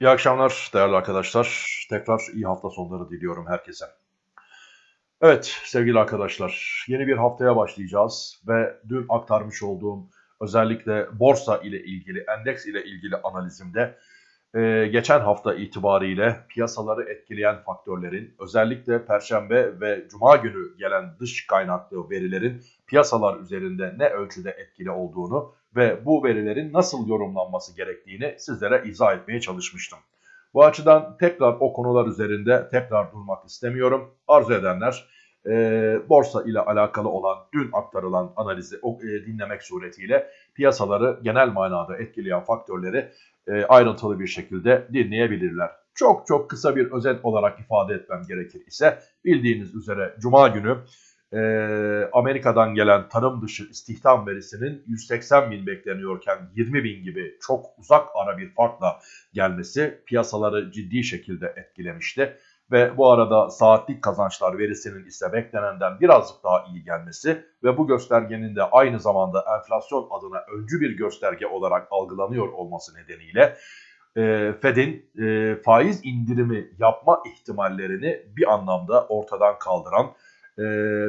İyi akşamlar değerli arkadaşlar. Tekrar iyi hafta sonları diliyorum herkese. Evet sevgili arkadaşlar yeni bir haftaya başlayacağız ve dün aktarmış olduğum özellikle borsa ile ilgili endeks ile ilgili analizimde e, geçen hafta itibariyle piyasaları etkileyen faktörlerin özellikle perşembe ve cuma günü gelen dış kaynaklı verilerin piyasalar üzerinde ne ölçüde etkili olduğunu ve bu verilerin nasıl yorumlanması gerektiğini sizlere izah etmeye çalışmıştım. Bu açıdan tekrar o konular üzerinde tekrar durmak istemiyorum. Arzu edenler e, borsa ile alakalı olan dün aktarılan analizi e, dinlemek suretiyle piyasaları genel manada etkileyen faktörleri e, ayrıntılı bir şekilde dinleyebilirler. Çok çok kısa bir özet olarak ifade etmem gerekir ise bildiğiniz üzere Cuma günü e, Amerika'dan gelen tarım dışı istihdam verisinin 180 bin bekleniyorken 20 bin gibi çok uzak ara bir farkla gelmesi piyasaları ciddi şekilde etkilemişti. Ve bu arada saatlik kazançlar verisinin ise beklenenden birazcık daha iyi gelmesi ve bu göstergenin de aynı zamanda enflasyon adına öncü bir gösterge olarak algılanıyor olması nedeniyle e, Fed'in e, faiz indirimi yapma ihtimallerini bir anlamda ortadan kaldıran e,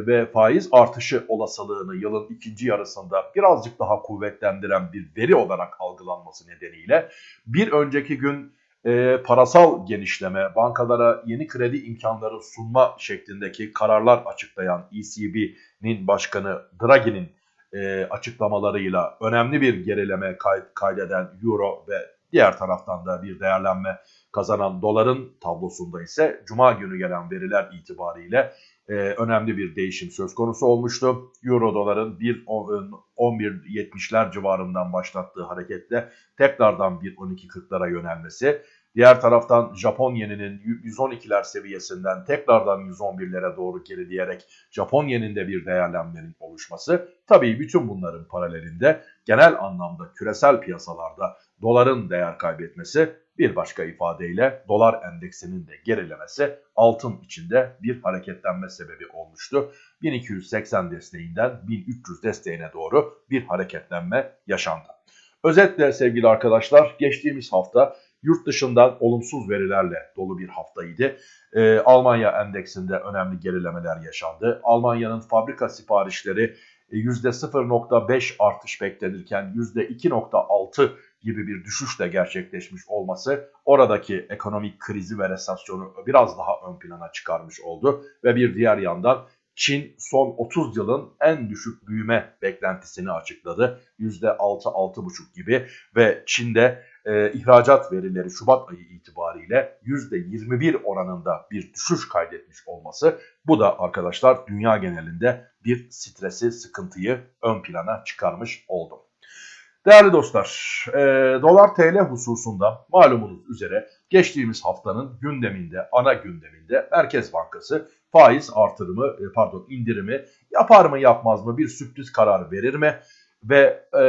ve faiz artışı olasılığını yılın ikinci yarısında birazcık daha kuvvetlendiren bir veri olarak algılanması nedeniyle bir önceki gün e, parasal genişleme, bankalara yeni kredi imkanları sunma şeklindeki kararlar açıklayan ECB'nin başkanı Draghi'nin e, açıklamalarıyla önemli bir gerileme kay kaydeden Euro ve diğer taraftan da bir değerlenme kazanan doların tablosunda ise Cuma günü gelen veriler itibariyle e, önemli bir değişim söz konusu olmuştu. Euro doların 11.70'ler civarından başlattığı hareketle tekrardan 1.12.40'lara yönelmesi. Diğer taraftan Japon yeninin 112'ler seviyesinden tekrardan 111'lere doğru gerileyerek Japon yeninde bir değerlenmenin oluşması. Tabii bütün bunların paralelinde genel anlamda küresel piyasalarda doların değer kaybetmesi bir başka ifadeyle dolar endeksinin de gerilemesi altın içinde bir hareketlenme sebebi olmuştu. 1280 desteğinden 1300 desteğine doğru bir hareketlenme yaşandı. Özetle sevgili arkadaşlar geçtiğimiz hafta yurt dışından olumsuz verilerle dolu bir haftaydı. Ee, Almanya endeksinde önemli gerilemeler yaşandı. Almanya'nın fabrika siparişleri %0.5 e, artış beklenirken %2.6 gibi bir düşüşle gerçekleşmiş olması oradaki ekonomik krizi ve resasyonu biraz daha ön plana çıkarmış oldu. Ve bir diğer yandan Çin son 30 yılın en düşük büyüme beklentisini açıkladı. %6-6,5 gibi ve Çin'de e, ihracat verileri Şubat ayı itibariyle %21 oranında bir düşüş kaydetmiş olması bu da arkadaşlar dünya genelinde bir stresi, sıkıntıyı ön plana çıkarmış oldu. Değerli dostlar, e, dolar TL hususunda malumunuz üzere geçtiğimiz haftanın gündeminde, ana gündeminde Merkez Bankası faiz artırımı, e, pardon indirimi yapar mı yapmaz mı bir sürpriz karar verir mi? Ve e,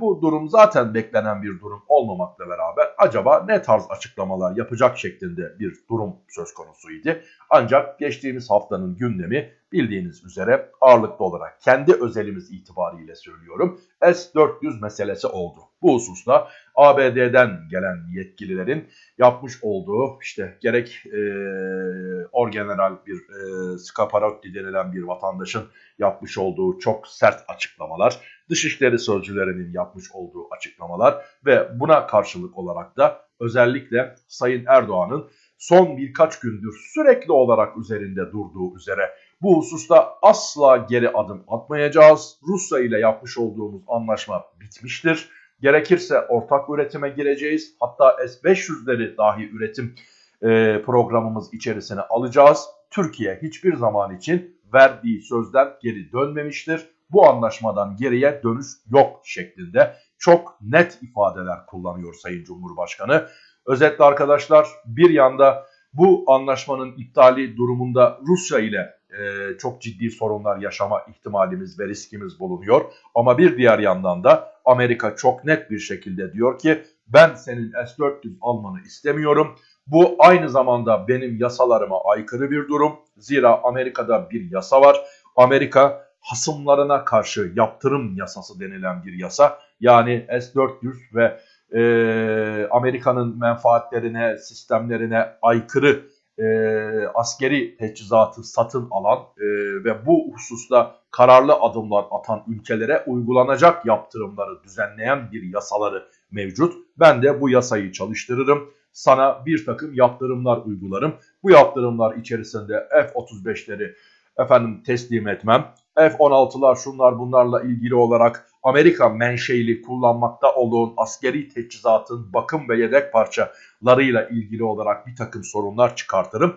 bu durum zaten beklenen bir durum olmamakla beraber acaba ne tarz açıklamalar yapacak şeklinde bir durum söz konusuydu. Ancak geçtiğimiz haftanın gündemi bildiğiniz üzere ağırlıklı olarak kendi özelimiz itibariyle söylüyorum S-400 meselesi oldu. Bu hususta ABD'den gelen yetkililerin yapmış olduğu işte gerek e, orgeneral bir e, Scaparotti denilen bir vatandaşın yapmış olduğu çok sert açıklamalar, Dışişleri Sözcülerinin yapmış olduğu açıklamalar ve buna karşılık olarak da özellikle Sayın Erdoğan'ın son birkaç gündür sürekli olarak üzerinde durduğu üzere bu hususta asla geri adım atmayacağız. Rusya ile yapmış olduğumuz anlaşma bitmiştir. Gerekirse ortak üretime gireceğiz. Hatta S-500'leri dahi üretim e, programımız içerisine alacağız. Türkiye hiçbir zaman için verdiği sözden geri dönmemiştir. Bu anlaşmadan geriye dönüş yok şeklinde çok net ifadeler kullanıyor Sayın Cumhurbaşkanı. Özetle arkadaşlar bir yanda bu anlaşmanın iptali durumunda Rusya ile e, çok ciddi sorunlar yaşama ihtimalimiz ve riskimiz bulunuyor. Ama bir diğer yandan da Amerika çok net bir şekilde diyor ki ben senin S-400 almanı istemiyorum. Bu aynı zamanda benim yasalarıma aykırı bir durum. Zira Amerika'da bir yasa var. Amerika hasımlarına karşı yaptırım yasası denilen bir yasa. Yani S-400 ve e, Amerika'nın menfaatlerine, sistemlerine aykırı e, askeri teçhizatı satın alan e, ve bu hususta kararlı adımlar atan ülkelere uygulanacak yaptırımları düzenleyen bir yasaları mevcut. Ben de bu yasayı çalıştırırım. Sana bir takım yaptırımlar uygularım. Bu yaptırımlar içerisinde F-35'leri efendim teslim etmem. F-16'lar şunlar bunlarla ilgili olarak Amerika menşeili kullanmakta olduğun askeri teçhizatın bakım ve yedek parçalarıyla ilgili olarak bir takım sorunlar çıkartırım.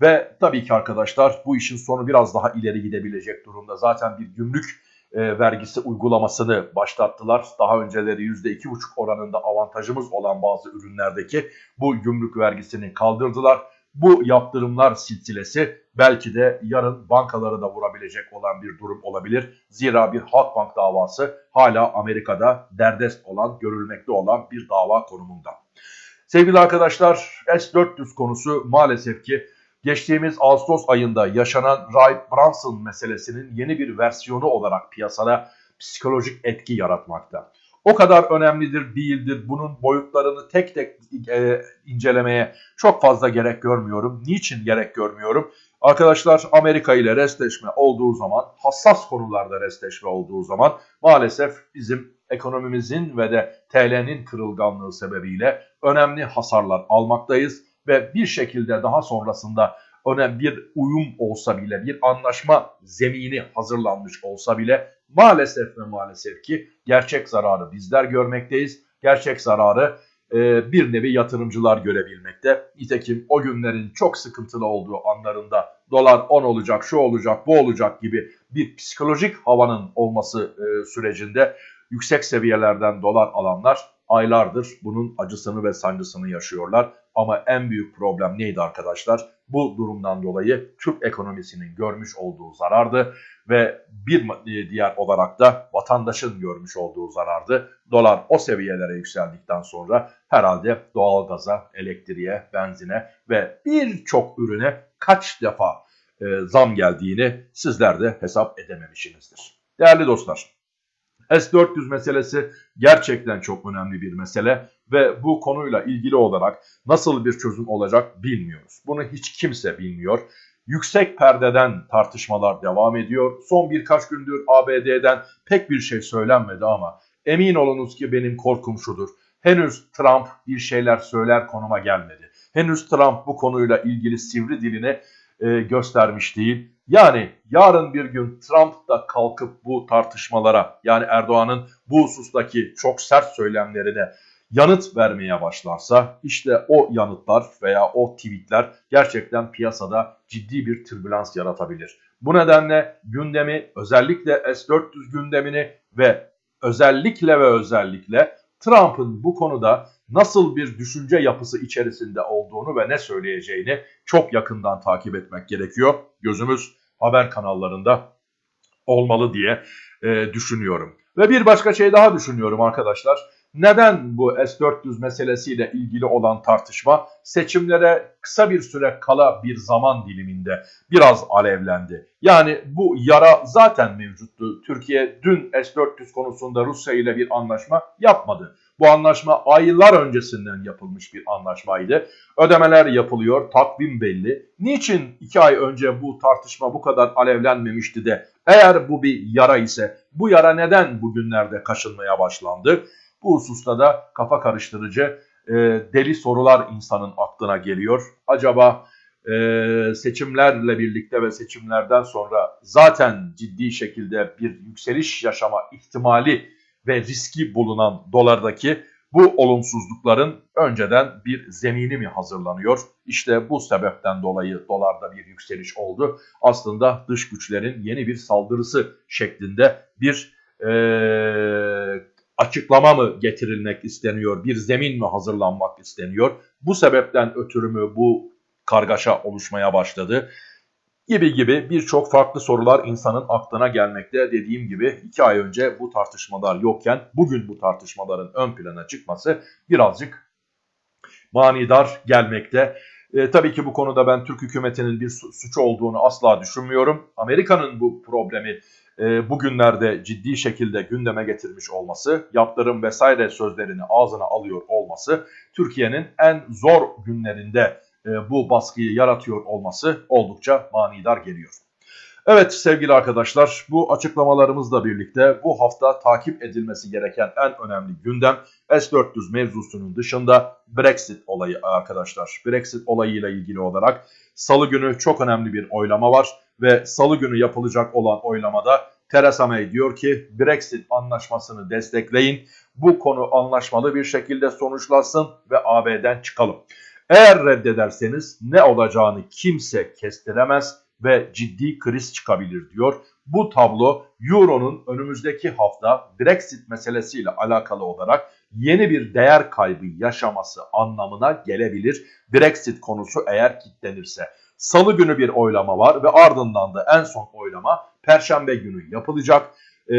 Ve tabii ki arkadaşlar bu işin sonu biraz daha ileri gidebilecek durumda. Zaten bir gümrük e, vergisi uygulamasını başlattılar. Daha önceleri %2,5 oranında avantajımız olan bazı ürünlerdeki bu gümrük vergisini kaldırdılar. Bu yaptırımlar silsilesi belki de yarın bankaları da vurabilecek olan bir durum olabilir. Zira bir Halkbank davası hala Amerika'da derdest olan, görülmekte olan bir dava konumunda. Sevgili arkadaşlar S-400 konusu maalesef ki geçtiğimiz Ağustos ayında yaşanan Ray Branson meselesinin yeni bir versiyonu olarak piyasada psikolojik etki yaratmakta. O kadar önemlidir değildir bunun boyutlarını tek tek e, incelemeye çok fazla gerek görmüyorum. Niçin gerek görmüyorum? Arkadaşlar Amerika ile restleşme olduğu zaman hassas konularda restleşme olduğu zaman maalesef bizim ekonomimizin ve de TL'nin kırılganlığı sebebiyle önemli hasarlar almaktayız ve bir şekilde daha sonrasında önemli bir uyum olsa bile bir anlaşma zemini hazırlanmış olsa bile maalesef ve maalesef ki gerçek zararı bizler görmekteyiz. Gerçek zararı e, bir nevi yatırımcılar görebilmekte. Nitekim o günlerin çok sıkıntılı olduğu anlarında dolar 10 olacak, şu olacak, bu olacak gibi bir psikolojik havanın olması e, sürecinde yüksek seviyelerden dolar alanlar aylardır bunun acısını ve sancısını yaşıyorlar. Ama en büyük problem neydi arkadaşlar? Bu durumdan dolayı Türk ekonomisinin görmüş olduğu zarardı ve bir e, diğer olarak da vatandaşın görmüş olduğu zarardı. Dolar o seviyelere yükseldikten sonra herhalde doğalgaza, elektriğe, benzine ve birçok ürüne kaç defa e, zam geldiğini sizler de hesap edememişsinizdir. Değerli dostlar, S-400 meselesi gerçekten çok önemli bir mesele ve bu konuyla ilgili olarak nasıl bir çözüm olacak bilmiyoruz. Bunu hiç kimse bilmiyor. Yüksek perdeden tartışmalar devam ediyor. Son birkaç gündür ABD'den pek bir şey söylenmedi ama emin olunuz ki benim korkum şudur. Henüz Trump bir şeyler söyler konuma gelmedi. Henüz Trump bu konuyla ilgili sivri dilini e, göstermiş değil. Yani yarın bir gün Trump da kalkıp bu tartışmalara yani Erdoğan'ın bu husustaki çok sert söylemlerine yanıt vermeye başlarsa işte o yanıtlar veya o tweetler gerçekten piyasada ciddi bir türbülans yaratabilir. Bu nedenle gündemi özellikle S-400 gündemini ve özellikle ve özellikle Trump'ın bu konuda nasıl bir düşünce yapısı içerisinde olduğunu ve ne söyleyeceğini çok yakından takip etmek gerekiyor. Gözümüz haber kanallarında olmalı diye e, düşünüyorum. Ve bir başka şey daha düşünüyorum arkadaşlar. Neden bu S-400 meselesiyle ilgili olan tartışma seçimlere kısa bir süre kala bir zaman diliminde biraz alevlendi? Yani bu yara zaten mevcuttu. Türkiye dün S-400 konusunda Rusya ile bir anlaşma yapmadı. Bu anlaşma aylar öncesinden yapılmış bir anlaşmaydı. Ödemeler yapılıyor, takvim belli. Niçin iki ay önce bu tartışma bu kadar alevlenmemişti de eğer bu bir yara ise bu yara neden bugünlerde kaşınmaya başlandı? Bu hususta da kafa karıştırıcı e, deli sorular insanın aklına geliyor. Acaba e, seçimlerle birlikte ve seçimlerden sonra zaten ciddi şekilde bir yükseliş yaşama ihtimali ve riski bulunan dolardaki bu olumsuzlukların önceden bir zemini mi hazırlanıyor? İşte bu sebepten dolayı dolarda bir yükseliş oldu. Aslında dış güçlerin yeni bir saldırısı şeklinde bir e, açıklama mı getirilmek isteniyor, bir zemin mi hazırlanmak isteniyor? Bu sebepten ötürü mü bu kargaşa oluşmaya başladı? Gibi gibi birçok farklı sorular insanın aklına gelmekte. Dediğim gibi iki ay önce bu tartışmalar yokken bugün bu tartışmaların ön plana çıkması birazcık manidar gelmekte. E, tabii ki bu konuda ben Türk hükümetinin bir suçu olduğunu asla düşünmüyorum. Amerika'nın bu problemi e, bugünlerde ciddi şekilde gündeme getirmiş olması, yaptırım vesaire sözlerini ağzına alıyor olması, Türkiye'nin en zor günlerinde bu baskıyı yaratıyor olması oldukça manidar geliyor. Evet sevgili arkadaşlar bu açıklamalarımızla birlikte bu hafta takip edilmesi gereken en önemli gündem S-400 mevzusunun dışında Brexit olayı arkadaşlar. Brexit olayıyla ilgili olarak salı günü çok önemli bir oylama var ve salı günü yapılacak olan oylamada Theresa May diyor ki Brexit anlaşmasını destekleyin. Bu konu anlaşmalı bir şekilde sonuçlansın ve AB'den çıkalım. Eğer reddederseniz ne olacağını kimse kestiremez ve ciddi kriz çıkabilir diyor. Bu tablo Euro'nun önümüzdeki hafta Brexit meselesiyle alakalı olarak yeni bir değer kaybı yaşaması anlamına gelebilir. Brexit konusu eğer kilitlenirse. Salı günü bir oylama var ve ardından da en son oylama Perşembe günü yapılacak. Ee,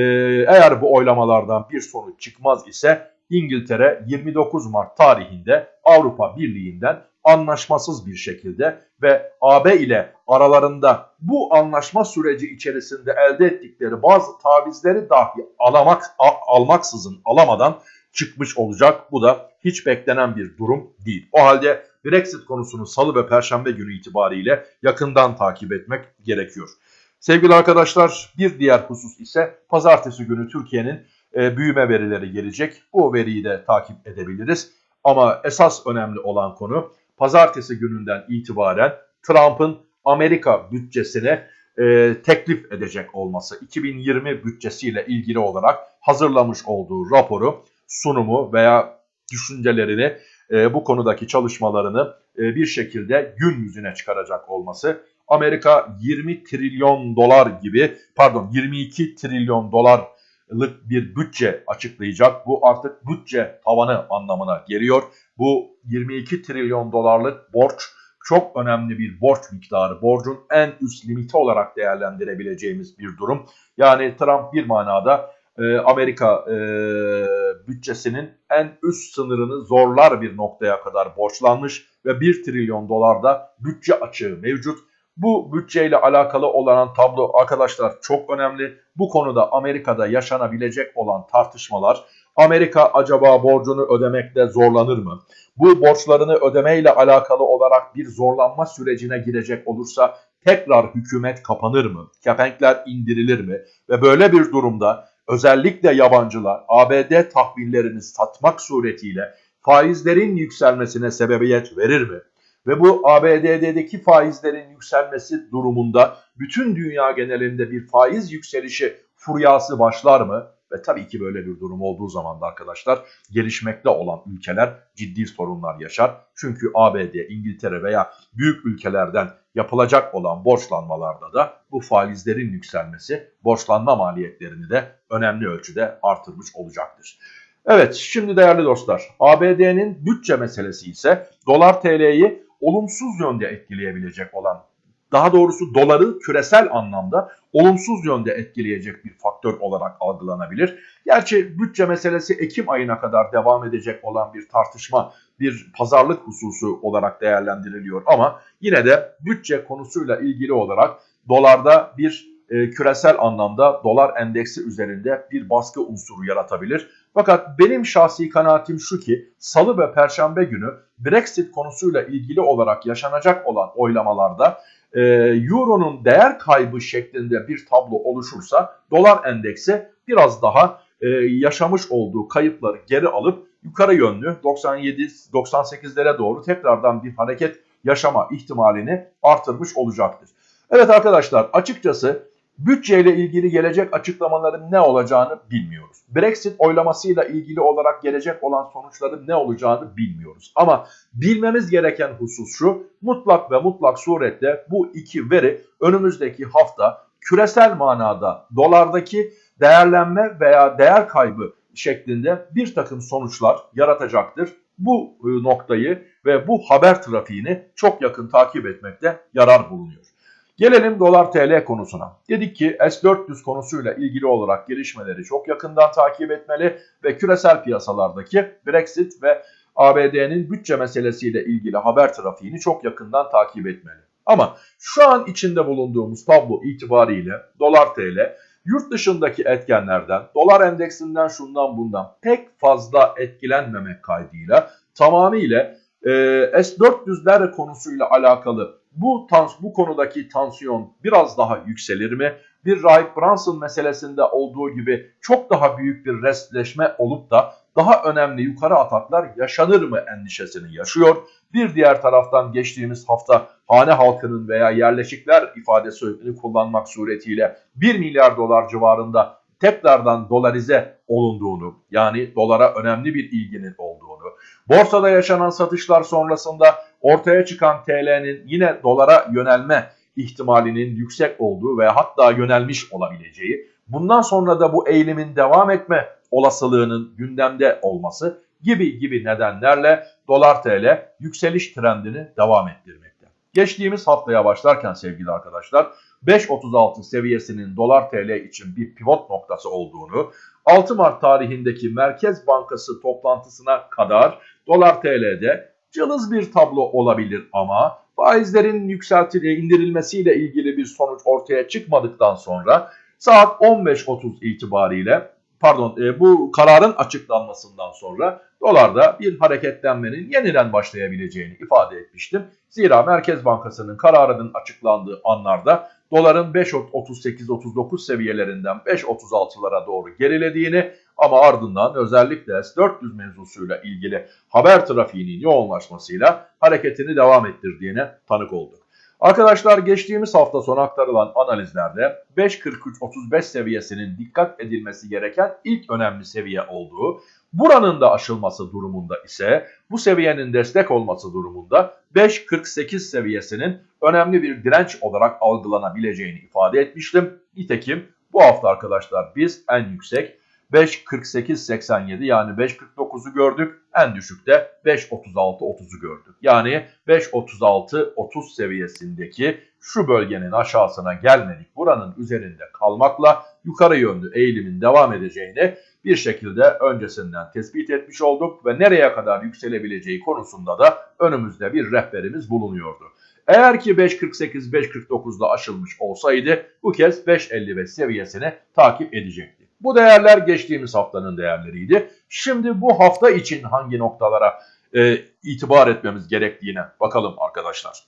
eğer bu oylamalardan bir sonuç çıkmaz ise İngiltere 29 Mart tarihinde Avrupa Birliği'nden anlaşmasız bir şekilde ve AB ile aralarında bu anlaşma süreci içerisinde elde ettikleri bazı tavizleri dahi alamak, almaksızın alamadan çıkmış olacak. Bu da hiç beklenen bir durum değil. O halde Brexit konusunu salı ve perşembe günü itibariyle yakından takip etmek gerekiyor. Sevgili arkadaşlar bir diğer husus ise pazartesi günü Türkiye'nin e, büyüme verileri gelecek. Bu veriyi de takip edebiliriz. Ama esas önemli olan konu pazartesi gününden itibaren Trump'ın Amerika bütçesine e, teklif edecek olması. 2020 bütçesiyle ilgili olarak hazırlamış olduğu raporu, sunumu veya düşüncelerini e, bu konudaki çalışmalarını e, bir şekilde gün yüzüne çıkaracak olması. Amerika 20 trilyon dolar gibi pardon 22 trilyon dolarlık bir bütçe açıklayacak. Bu artık bütçe tavanı anlamına geliyor. Bu 22 trilyon dolarlık borç çok önemli bir borç miktarı. Borcun en üst limiti olarak değerlendirebileceğimiz bir durum. Yani Trump bir manada e, Amerika e, bütçesinin en üst sınırını zorlar bir noktaya kadar borçlanmış ve 1 trilyon dolarda bütçe açığı mevcut. Bu bütçeyle alakalı olan tablo arkadaşlar çok önemli. Bu konuda Amerika'da yaşanabilecek olan tartışmalar Amerika acaba borcunu ödemekte zorlanır mı? Bu borçlarını ödemeyle alakalı olarak bir zorlanma sürecine girecek olursa tekrar hükümet kapanır mı? Kepenkler indirilir mi? Ve böyle bir durumda özellikle yabancılar ABD tahvillerini satmak suretiyle faizlerin yükselmesine sebebiyet verir mi? Ve bu ABD'deki faizlerin yükselmesi durumunda bütün dünya genelinde bir faiz yükselişi furyası başlar mı? Ve tabii ki böyle bir durum olduğu zaman da arkadaşlar gelişmekte olan ülkeler ciddi sorunlar yaşar. Çünkü ABD, İngiltere veya büyük ülkelerden yapılacak olan borçlanmalarda da bu faizlerin yükselmesi borçlanma maliyetlerini de önemli ölçüde artırmış olacaktır. Evet şimdi değerli dostlar ABD'nin bütçe meselesi ise dolar TL'yi olumsuz yönde etkileyebilecek olan daha doğrusu doları küresel anlamda olumsuz yönde etkileyecek bir faktör olarak algılanabilir. Gerçi bütçe meselesi Ekim ayına kadar devam edecek olan bir tartışma, bir pazarlık hususu olarak değerlendiriliyor ama yine de bütçe konusuyla ilgili olarak dolarda bir e, küresel anlamda dolar endeksi üzerinde bir baskı unsuru yaratabilir. Fakat benim şahsi kanaatim şu ki salı ve perşembe günü Brexit konusuyla ilgili olarak yaşanacak olan oylamalarda e, Euro'nun değer kaybı şeklinde bir tablo oluşursa dolar endeksi biraz daha e, yaşamış olduğu kayıpları geri alıp yukarı yönlü 97-98'lere doğru tekrardan bir hareket yaşama ihtimalini artırmış olacaktır. Evet arkadaşlar açıkçası Bütçeyle ilgili gelecek açıklamaların ne olacağını bilmiyoruz. Brexit oylamasıyla ilgili olarak gelecek olan sonuçların ne olacağını bilmiyoruz. Ama bilmemiz gereken husus şu, mutlak ve mutlak surette bu iki veri önümüzdeki hafta küresel manada dolardaki değerlenme veya değer kaybı şeklinde bir takım sonuçlar yaratacaktır. Bu e, noktayı ve bu haber trafiğini çok yakın takip etmekte yarar bulunuyor. Gelelim dolar TL konusuna. Dedik ki S-400 konusuyla ilgili olarak gelişmeleri çok yakından takip etmeli ve küresel piyasalardaki Brexit ve ABD'nin bütçe meselesiyle ilgili haber trafiğini çok yakından takip etmeli. Ama şu an içinde bulunduğumuz tablo itibariyle dolar TL yurt dışındaki etkenlerden, dolar endeksinden şundan bundan pek fazla etkilenmemek kaydıyla tamamıyla e, S-400'ler konusuyla alakalı bu tans bu konudaki tansiyon biraz daha yükselir mi? Bir Rahip Brunson meselesinde olduğu gibi çok daha büyük bir restleşme olup da daha önemli yukarı ataklar yaşanır mı endişesini yaşıyor. Bir diğer taraftan geçtiğimiz hafta hane halkının veya yerleşikler ifadesini kullanmak suretiyle 1 milyar dolar civarında tekrardan dolarize olunduğunu yani dolara önemli bir ilginin olduğunu, borsada yaşanan satışlar sonrasında ortaya çıkan TL'nin yine dolara yönelme ihtimalinin yüksek olduğu ve hatta yönelmiş olabileceği, bundan sonra da bu eğilimin devam etme olasılığının gündemde olması gibi gibi nedenlerle dolar TL yükseliş trendini devam ettirmekte. Geçtiğimiz haftaya başlarken sevgili arkadaşlar 5.36 seviyesinin dolar TL için bir pivot noktası olduğunu, 6 Mart tarihindeki Merkez Bankası toplantısına kadar dolar TL'de cılız bir tablo olabilir ama faizlerin yükseltildiği indirilmesiyle ilgili bir sonuç ortaya çıkmadıktan sonra saat 15.30 itibariyle pardon e, bu kararın açıklanmasından sonra dolarda bir hareketlenmenin yeniden başlayabileceğini ifade etmiştim. Zira Merkez Bankası'nın kararının açıklandığı anlarda doların 5.38-39 seviyelerinden 5.36'lara doğru gerilediğini ama ardından özellikle S-400 mevzusuyla ilgili haber trafiğinin yoğunlaşmasıyla hareketini devam ettirdiğine tanık olduk. Arkadaşlar geçtiğimiz hafta sonu aktarılan analizlerde 5.43-35 seviyesinin dikkat edilmesi gereken ilk önemli seviye olduğu, buranın da aşılması durumunda ise bu seviyenin destek olması durumunda 5.48 seviyesinin önemli bir direnç olarak algılanabileceğini ifade etmiştim. Nitekim bu hafta arkadaşlar biz en yüksek 5.48.87 yani 5.49'u gördük. En düşükte 5.36.30'u gördük. Yani 5.36.30 seviyesindeki şu bölgenin aşağısına gelmedik. Buranın üzerinde kalmakla yukarı yönlü eğilimin devam edeceğini bir şekilde öncesinden tespit etmiş olduk ve nereye kadar yükselebileceği konusunda da önümüzde bir rehberimiz bulunuyordu. Eğer ki 5.48-5.49'da aşılmış olsaydı bu kez 5.55 seviyesini takip edecekti. Bu değerler geçtiğimiz haftanın değerleriydi. Şimdi bu hafta için hangi noktalara e, itibar etmemiz gerektiğine bakalım arkadaşlar.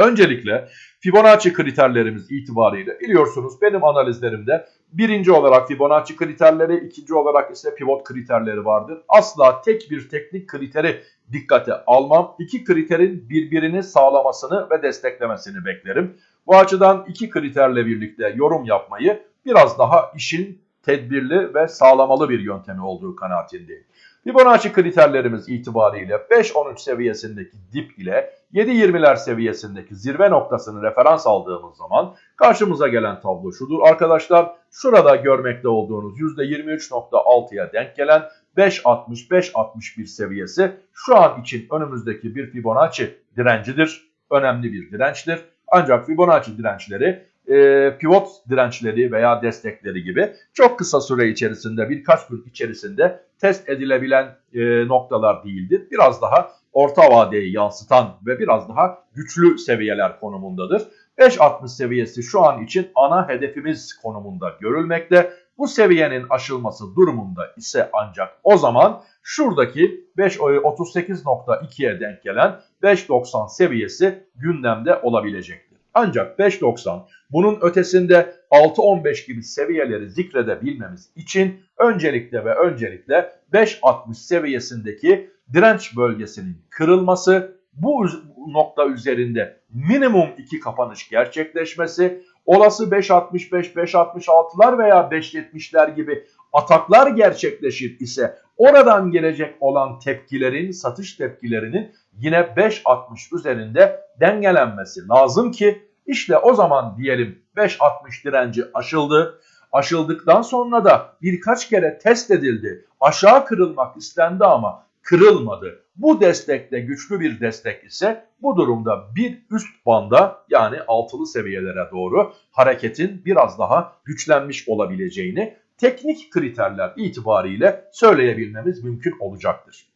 Öncelikle Fibonacci kriterlerimiz itibariyle biliyorsunuz benim analizlerimde birinci olarak Fibonacci kriterleri, ikinci olarak ise pivot kriterleri vardır. Asla tek bir teknik kriteri dikkate almam. İki kriterin birbirini sağlamasını ve desteklemesini beklerim. Bu açıdan iki kriterle birlikte yorum yapmayı biraz daha işin tedbirli ve sağlamalı bir yöntemi olduğu kanaatindeyim. Fibonacci kriterlerimiz itibariyle 5-13 seviyesindeki dip ile 7-20'ler seviyesindeki zirve noktasını referans aldığımız zaman karşımıza gelen tablo şudur arkadaşlar. Şurada görmekte olduğunuz %23.6'ya denk gelen 5.60-5.61 seviyesi şu an için önümüzdeki bir Fibonacci direncidir. Önemli bir dirençtir. Ancak Fibonacci dirençleri e, pivot dirençleri veya destekleri gibi çok kısa süre içerisinde birkaç gün içerisinde test edilebilen e, noktalar değildir. Biraz daha orta vadeyi yansıtan ve biraz daha güçlü seviyeler konumundadır. 5.60 seviyesi şu an için ana hedefimiz konumunda görülmekte. Bu seviyenin aşılması durumunda ise ancak o zaman şuradaki 5.38.2'ye denk gelen 5.90 seviyesi gündemde olabilecektir. Ancak 5.90 bunun ötesinde 6.15 gibi seviyeleri zikredebilmemiz için öncelikle ve öncelikle 5.60 seviyesindeki direnç bölgesinin kırılması, bu nokta üzerinde minimum 2 kapanış gerçekleşmesi, olası 5.65, 5.66'lar veya 5.70'ler gibi ataklar gerçekleşir ise oradan gelecek olan tepkilerin, satış tepkilerinin yine 5.60 üzerinde dengelenmesi lazım ki işte o zaman diyelim 5.60 direnci aşıldı. Aşıldıktan sonra da birkaç kere test edildi. Aşağı kırılmak istendi ama kırılmadı. Bu destekte güçlü bir destek ise bu durumda bir üst banda yani altılı seviyelere doğru hareketin biraz daha güçlenmiş olabileceğini teknik kriterler itibariyle söyleyebilmemiz mümkün olacaktır.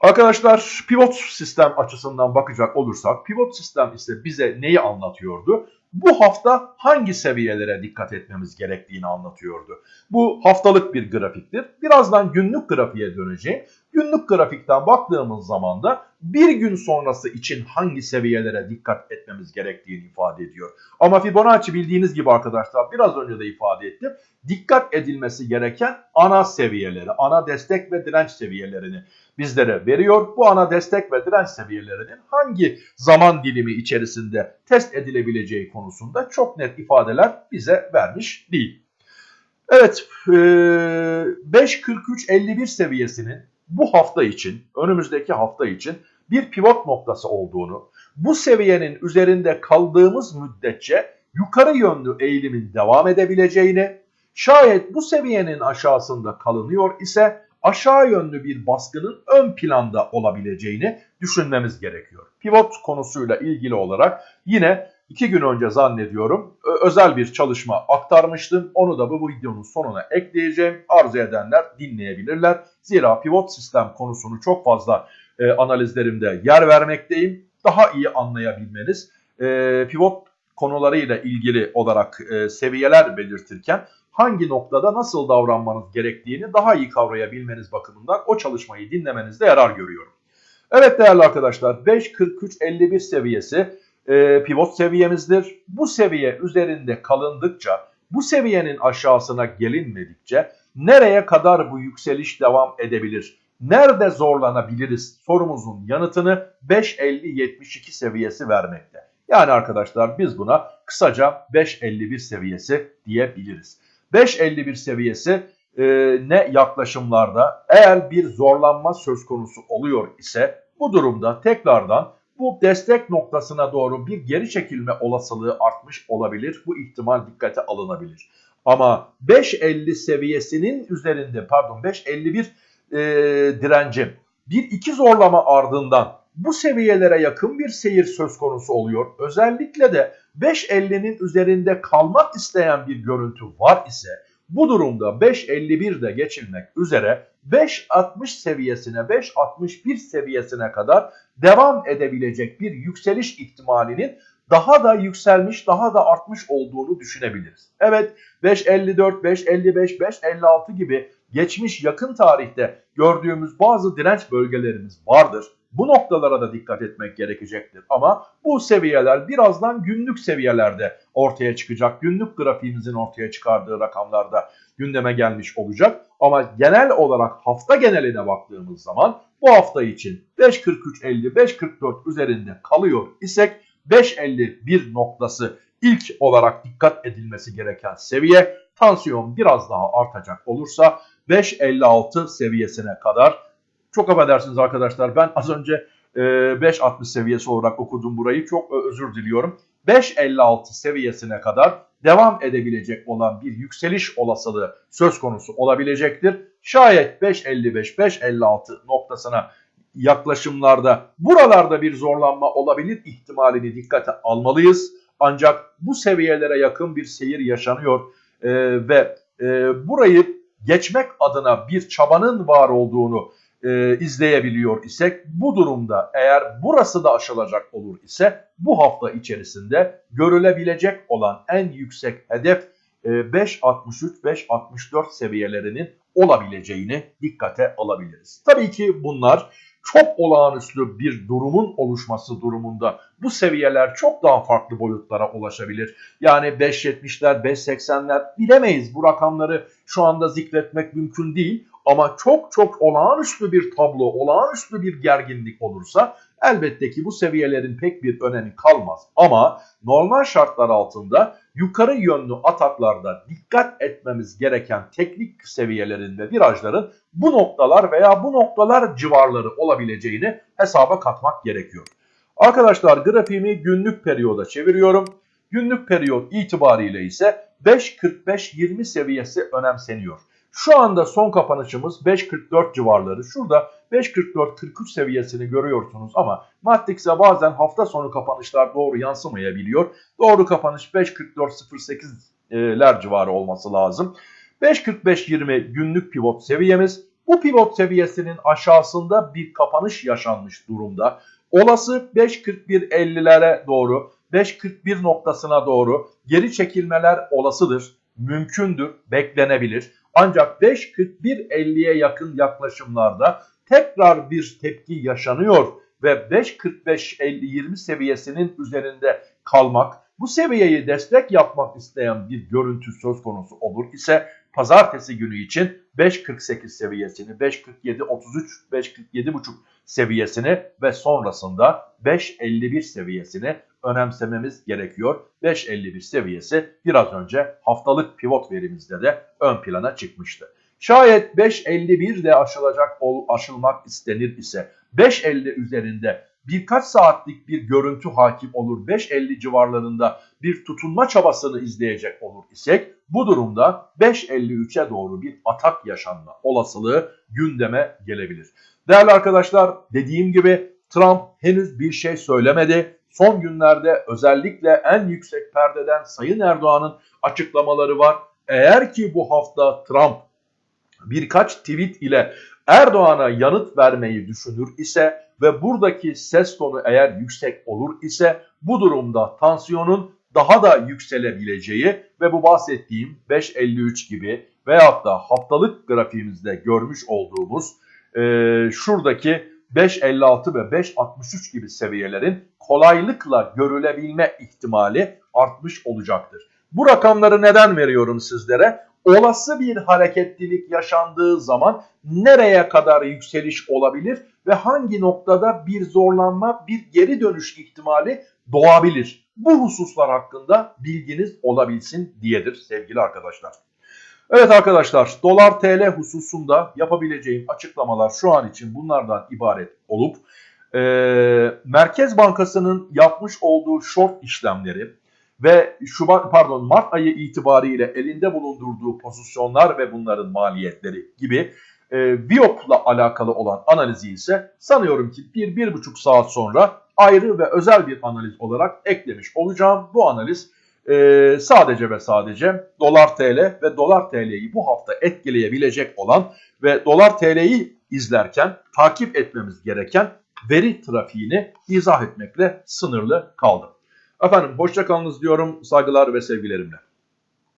Arkadaşlar pivot sistem açısından bakacak olursak pivot sistem ise bize neyi anlatıyordu? Bu hafta hangi seviyelere dikkat etmemiz gerektiğini anlatıyordu. Bu haftalık bir grafiktir. Birazdan günlük grafiğe döneceğim. Günlük grafikten baktığımız zaman da bir gün sonrası için hangi seviyelere dikkat etmemiz gerektiğini ifade ediyor. Ama Fibonacci bildiğiniz gibi arkadaşlar biraz önce de ifade ettim. Dikkat edilmesi gereken ana seviyeleri, ana destek ve direnç seviyelerini bizlere veriyor. Bu ana destek ve direnç seviyelerinin hangi zaman dilimi içerisinde test edilebileceği konusunda çok net ifadeler bize vermiş değil. Evet 5.43.51 seviyesinin bu hafta için, önümüzdeki hafta için bir pivot noktası olduğunu, bu seviyenin üzerinde kaldığımız müddetçe yukarı yönlü eğilimin devam edebileceğini, şayet bu seviyenin aşağısında kalınıyor ise aşağı yönlü bir baskının ön planda olabileceğini düşünmemiz gerekiyor. Pivot konusuyla ilgili olarak yine iki gün önce zannediyorum özel bir çalışma aktarmıştım. Onu da bu videonun sonuna ekleyeceğim. Arzu edenler dinleyebilirler. Zira pivot sistem konusunu çok fazla e, analizlerimde yer vermekteyim. Daha iyi anlayabilmeniz e, pivot konularıyla ilgili olarak e, seviyeler belirtirken hangi noktada nasıl davranmanız gerektiğini daha iyi kavrayabilmeniz bakımından o çalışmayı dinlemenizde yarar görüyorum. Evet değerli arkadaşlar 5.43.51 seviyesi e, pivot seviyemizdir. Bu seviye üzerinde kalındıkça bu seviyenin aşağısına gelinmedikçe nereye kadar bu yükseliş devam edebilir? Nerede zorlanabiliriz sorumuzun yanıtını 5.50-72 seviyesi vermekte. Yani arkadaşlar biz buna kısaca 5.51 seviyesi diyebiliriz. 5.51 seviyesi e, ne yaklaşımlarda eğer bir zorlanma söz konusu oluyor ise bu durumda tekrardan bu destek noktasına doğru bir geri çekilme olasılığı artmış olabilir. Bu ihtimal dikkate alınabilir. Ama 5.50 seviyesinin üzerinde pardon 5.51 e, direncim bir iki zorlama ardından bu seviyelere yakın bir seyir söz konusu oluyor. Özellikle de 5.50'nin üzerinde kalmak isteyen bir görüntü var ise bu durumda 5.51'de geçilmek üzere 5.60 seviyesine 5.61 seviyesine kadar devam edebilecek bir yükseliş ihtimalinin daha da yükselmiş, daha da artmış olduğunu düşünebiliriz. Evet 5.54, 5.55, 5.56 gibi geçmiş yakın tarihte gördüğümüz bazı direnç bölgelerimiz vardır. Bu noktalara da dikkat etmek gerekecektir. Ama bu seviyeler birazdan günlük seviyelerde ortaya çıkacak. Günlük grafiğimizin ortaya çıkardığı rakamlarda gündeme gelmiş olacak. Ama genel olarak hafta geneline baktığımız zaman bu hafta için 5.43.50, 5.44 üzerinde kalıyor isek 5.51 noktası ilk olarak dikkat edilmesi gereken seviye. Tansiyon biraz daha artacak olursa 5.56 seviyesine kadar çok affedersiniz arkadaşlar ben az önce e, 5.60 seviyesi olarak okudum burayı. Çok özür diliyorum. 5.56 seviyesine kadar devam edebilecek olan bir yükseliş olasılığı söz konusu olabilecektir. Şayet 5.55-5.56 noktasına yaklaşımlarda buralarda bir zorlanma olabilir ihtimalini dikkate almalıyız. Ancak bu seviyelere yakın bir seyir yaşanıyor e, ve e, burayı geçmek adına bir çabanın var olduğunu e, izleyebiliyor isek bu durumda eğer burası da aşılacak olur ise bu hafta içerisinde görülebilecek olan en yüksek hedef e, 5.63-5.64 seviyelerinin olabileceğini dikkate alabiliriz. Tabii ki bunlar çok olağanüstü bir durumun oluşması durumunda bu seviyeler çok daha farklı boyutlara ulaşabilir. Yani 5.70'ler, 5.80'ler bilemeyiz. Bu rakamları şu anda zikretmek mümkün değil. Ama çok çok olağanüstü bir tablo, olağanüstü bir gerginlik olursa elbette ki bu seviyelerin pek bir önemi kalmaz. Ama normal şartlar altında yukarı yönlü ataklarda dikkat etmemiz gereken teknik seviyelerin ve virajların bu noktalar veya bu noktalar civarları olabileceğini hesaba katmak gerekiyor. Arkadaşlar grafiğimi günlük periyoda çeviriyorum. Günlük periyot itibariyle ise 5.45-20 seviyesi önemseniyor. Şu anda son kapanışımız 5.44 civarları. Şurada 5.44-43 seviyesini görüyorsunuz ama Matrix'e bazen hafta sonu kapanışlar doğru yansımayabiliyor. Doğru kapanış 5.44-08'ler civarı olması lazım. 5.45-20 günlük pivot seviyemiz. Bu pivot seviyesinin aşağısında bir kapanış yaşanmış durumda. Olası 5.41-50'lere doğru 5.41 noktasına doğru geri çekilmeler olasıdır, mümkündür, beklenebilir. Ancak 5.41.50'ye yakın yaklaşımlarda tekrar bir tepki yaşanıyor ve 5.45-50-20 seviyesinin üzerinde kalmak, bu seviyeyi destek yapmak isteyen bir görüntü söz konusu olur ise pazartesi günü için 5.48 seviyesini, 5.47-33, 5.47.5 seviyesini ve sonrasında 5.51 seviyesini önemsememiz gerekiyor. 5.51 seviyesi biraz önce haftalık pivot verimizde de ön plana çıkmıştı. Şayet 5.51 de aşılacak aşılmak istenir ise 5.50 üzerinde birkaç saatlik bir görüntü hakim olur 5.50 civarlarında bir tutunma çabasını izleyecek olur isek bu durumda 5.53'e doğru bir atak yaşanma olasılığı gündeme gelebilir. Değerli arkadaşlar dediğim gibi Trump henüz bir şey söylemedi. Son günlerde özellikle en yüksek perdeden Sayın Erdoğan'ın açıklamaları var. Eğer ki bu hafta Trump birkaç tweet ile Erdoğan'a yanıt vermeyi düşünür ise ve buradaki ses tonu eğer yüksek olur ise bu durumda tansiyonun daha da yükselebileceği ve bu bahsettiğim 5.53 gibi veyahut da haftalık grafiğimizde görmüş olduğumuz e, şuradaki 5.56 ve 5.63 gibi seviyelerin kolaylıkla görülebilme ihtimali artmış olacaktır. Bu rakamları neden veriyorum sizlere? Olası bir hareketlilik yaşandığı zaman nereye kadar yükseliş olabilir ve hangi noktada bir zorlanma, bir geri dönüş ihtimali doğabilir? Bu hususlar hakkında bilginiz olabilsin diyedir sevgili arkadaşlar. Evet arkadaşlar dolar TL hususunda yapabileceğim açıklamalar şu an için bunlardan ibaret olup e, Merkez Bankası'nın yapmış olduğu short işlemleri ve Şubat pardon Mart ayı itibariyle elinde bulundurduğu pozisyonlar ve bunların maliyetleri gibi e, Biop'la alakalı olan analizi ise sanıyorum ki bir bir buçuk saat sonra ayrı ve özel bir analiz olarak eklemiş olacağım. Bu analiz e, sadece ve sadece dolar TL ve dolar TL'yi bu hafta etkileyebilecek olan ve dolar TL'yi izlerken takip etmemiz gereken veri trafiğini izah etmekle sınırlı kaldım. Efendim hoşçakalınız diyorum saygılar ve sevgilerimle.